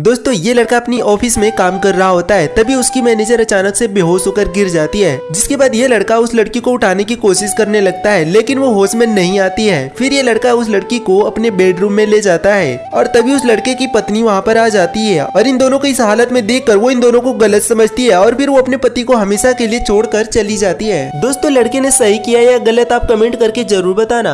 दोस्तों, ये लड़का अपनी ऑफ़िस में काम कर रहा होता है, तभी उसकी मैनेजर अचानक से बेहोश होकर गिर जाती है, जिसके बाद ये लड़का उस लड़की को उठाने की कोशिश करने लगता है, लेकिन वो होश में नहीं आती है। फिर ये लड़का उस लड़की को अपने बेडरूम में ले जाता है, और तभी उस लड़के की पत्नी वहाँ पर आ जाती है, और इन दोनों को इस हालत में देख वो इन दोनों को गलत समझती है, और फिर वो अपने पति को हमेशा के लिए छोड़ चली जाती है। दोस्तों, लड़के ने सही किया या गलत, आप कमेंट करके ज़रूर बताना।